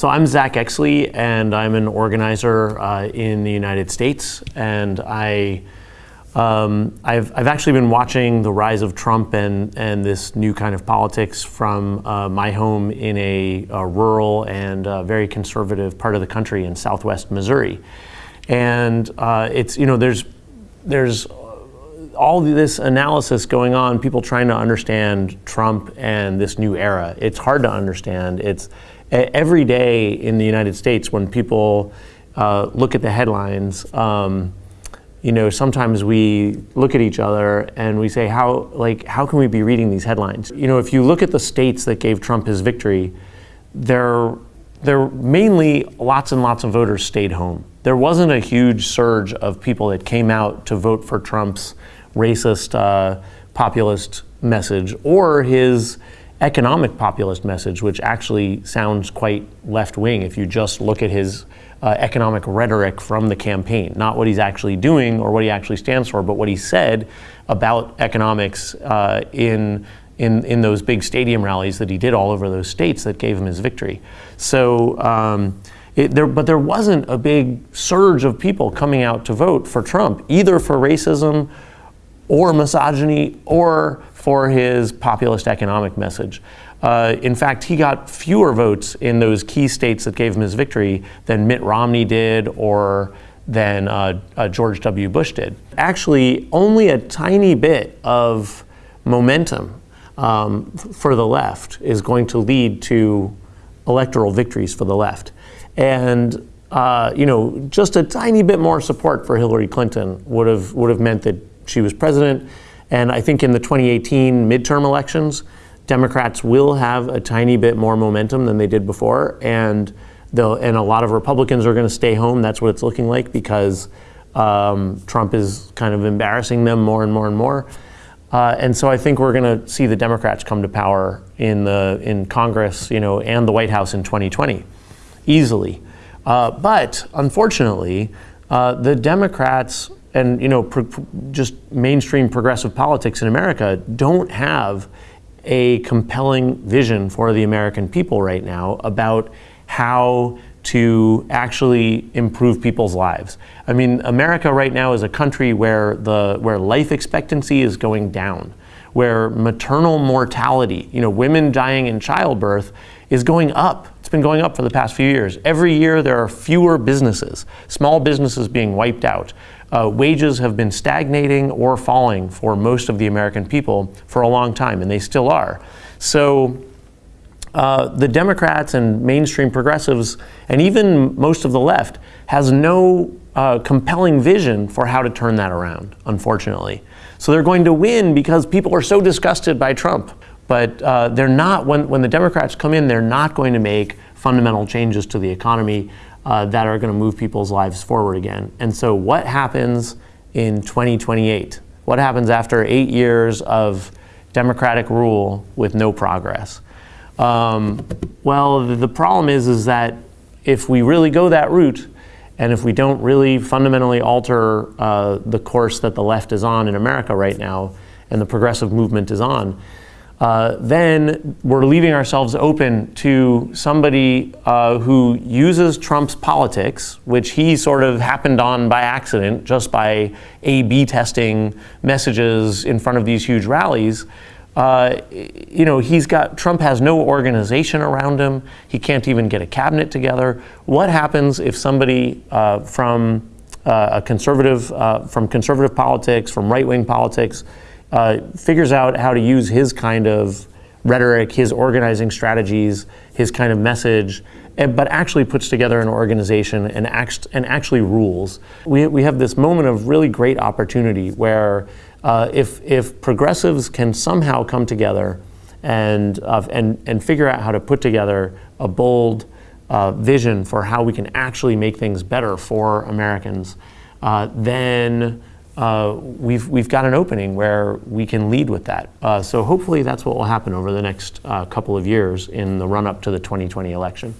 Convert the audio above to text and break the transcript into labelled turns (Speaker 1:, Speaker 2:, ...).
Speaker 1: So I'm Zach Exley, and I'm an organizer uh, in the United States, and I. Um, I've, I've actually been watching the rise of Trump and, and this new kind of politics from uh, my home in a, a rural and uh, very conservative part of the country in southwest Missouri. And uh, it's, you know, there's, there's all this analysis going on, people trying to understand Trump and this new era. It's hard to understand. It's every day in the United States when people uh, look at the headlines. Um, you know, sometimes we look at each other and we say, how, like, how can we be reading these headlines? You know, if you look at the states that gave Trump his victory, they're, they're mainly lots and lots of voters stayed home. There wasn't a huge surge of people that came out to vote for Trump's racist, uh, populist message or his economic populist message, which actually sounds quite left wing if you just look at his uh, economic rhetoric from the campaign, not what he's actually doing or what he actually stands for, but what he said about economics uh, in, in, in those big stadium rallies that he did all over those states that gave him his victory. So, um, it, there, but there wasn't a big surge of people coming out to vote for Trump, either for racism or misogyny or for his populist economic message. Uh, in fact, he got fewer votes in those key states that gave him his victory than Mitt Romney did or than uh, uh, George W. Bush did. Actually, only a tiny bit of momentum um, for the left is going to lead to electoral victories for the left. And uh, you know, just a tiny bit more support for Hillary Clinton would have would have meant that she was president. And I think in the 2018 midterm elections, Democrats will have a tiny bit more momentum than they did before. And, and a lot of Republicans are going to stay home. That's what it's looking like because um, Trump is kind of embarrassing them more and more and more. Uh, and so I think we're going to see the Democrats come to power in the in Congress, you know, and the White House in 2020, easily. Uh, but unfortunately, uh, the Democrats and you know just mainstream progressive politics in America don't have a compelling vision for the American people right now about how to actually improve people's lives. I mean, America right now is a country where the where life expectancy is going down, where maternal mortality, you know, women dying in childbirth is going up. It's been going up for the past few years. Every year there are fewer businesses, small businesses being wiped out uh, wages have been stagnating or falling for most of the American people for a long time, and they still are. So uh, the Democrats and mainstream progressives, and even most of the left, has no uh, compelling vision for how to turn that around, unfortunately. So they're going to win because people are so disgusted by Trump. But uh, they're not, when, when the Democrats come in, they're not going to make fundamental changes to the economy uh, that are going to move people's lives forward again. And so, what happens in 2028? What happens after eight years of Democratic rule with no progress? Um, well, the problem is, is that if we really go that route, and if we don't really fundamentally alter uh, the course that the left is on in America right now, and the progressive movement is on, uh, then we're leaving ourselves open to somebody uh, who uses Trump's politics, which he sort of happened on by accident, just by A B testing messages in front of these huge rallies. Uh, you know, he's got Trump has no organization around him. He can't even get a cabinet together. What happens if somebody uh, from uh, a conservative, uh, from conservative politics, from right wing politics, uh, figures out how to use his kind of rhetoric, his organizing strategies, his kind of message, but actually puts together an organization and, act, and actually rules. We, we have this moment of really great opportunity where uh, if, if progressives can somehow come together and, uh, and, and figure out how to put together a bold uh, vision for how we can actually make things better for Americans, uh, then uh, we've, we've got an opening where we can lead with that. Uh, so hopefully that's what will happen over the next uh, couple of years in the run up to the 2020 election.